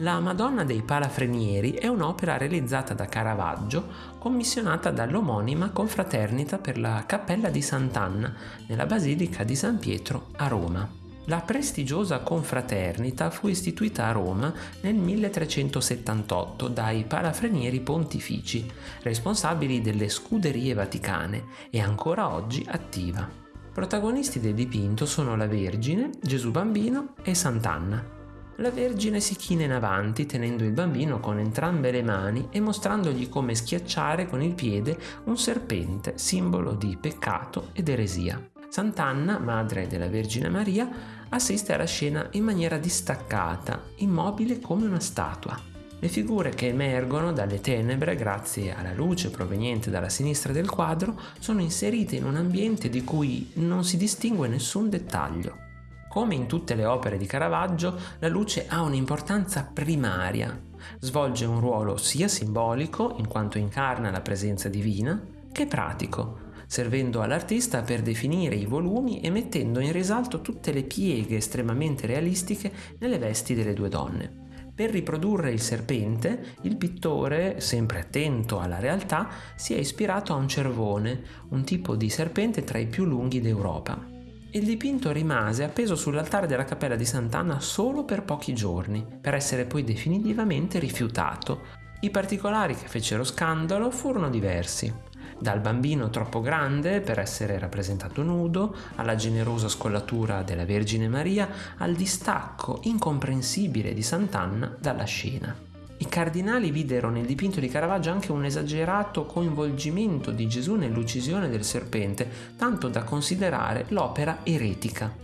La Madonna dei Palafrenieri è un'opera realizzata da Caravaggio, commissionata dall'omonima confraternita per la Cappella di Sant'Anna, nella Basilica di San Pietro a Roma. La prestigiosa confraternita fu istituita a Roma nel 1378 dai palafrenieri pontifici, responsabili delle scuderie vaticane e ancora oggi attiva. Protagonisti del dipinto sono la Vergine, Gesù Bambino e Sant'Anna. La Vergine si china in avanti tenendo il bambino con entrambe le mani e mostrandogli come schiacciare con il piede un serpente, simbolo di peccato ed eresia. Sant'Anna, madre della Vergine Maria, assiste alla scena in maniera distaccata, immobile come una statua. Le figure che emergono dalle tenebre grazie alla luce proveniente dalla sinistra del quadro sono inserite in un ambiente di cui non si distingue nessun dettaglio. Come in tutte le opere di Caravaggio, la luce ha un'importanza primaria. Svolge un ruolo sia simbolico, in quanto incarna la presenza divina, che pratico, servendo all'artista per definire i volumi e mettendo in risalto tutte le pieghe estremamente realistiche nelle vesti delle due donne. Per riprodurre il serpente, il pittore, sempre attento alla realtà, si è ispirato a un cervone, un tipo di serpente tra i più lunghi d'Europa. Il dipinto rimase appeso sull'altare della cappella di Sant'Anna solo per pochi giorni, per essere poi definitivamente rifiutato. I particolari che fecero scandalo furono diversi, dal bambino troppo grande per essere rappresentato nudo, alla generosa scollatura della Vergine Maria, al distacco incomprensibile di Sant'Anna dalla scena. I cardinali videro nel dipinto di Caravaggio anche un esagerato coinvolgimento di Gesù nell'uccisione del serpente, tanto da considerare l'opera eretica.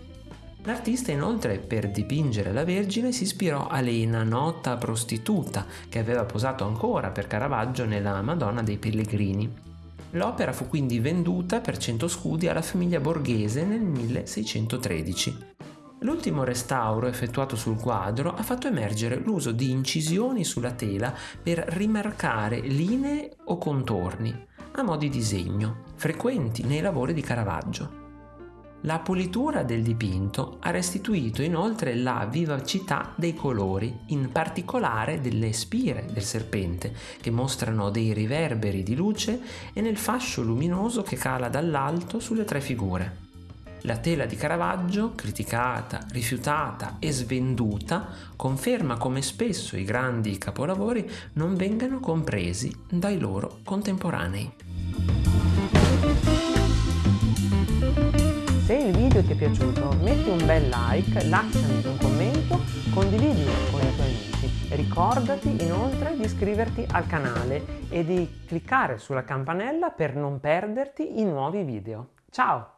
L'artista inoltre per dipingere la Vergine si ispirò a Lena, nota prostituta, che aveva posato ancora per Caravaggio nella Madonna dei Pellegrini. L'opera fu quindi venduta per 100 scudi alla famiglia borghese nel 1613. L'ultimo restauro effettuato sul quadro ha fatto emergere l'uso di incisioni sulla tela per rimarcare linee o contorni, a mo' di disegno, frequenti nei lavori di Caravaggio. La pulitura del dipinto ha restituito inoltre la vivacità dei colori, in particolare delle spire del serpente, che mostrano dei riverberi di luce e nel fascio luminoso che cala dall'alto sulle tre figure. La tela di Caravaggio, criticata, rifiutata e svenduta, conferma come spesso i grandi capolavori non vengano compresi dai loro contemporanei. Se il video ti è piaciuto metti un bel like, lasciami un commento, condividilo con i tuoi amici. Ricordati inoltre di iscriverti al canale e di cliccare sulla campanella per non perderti i nuovi video. Ciao!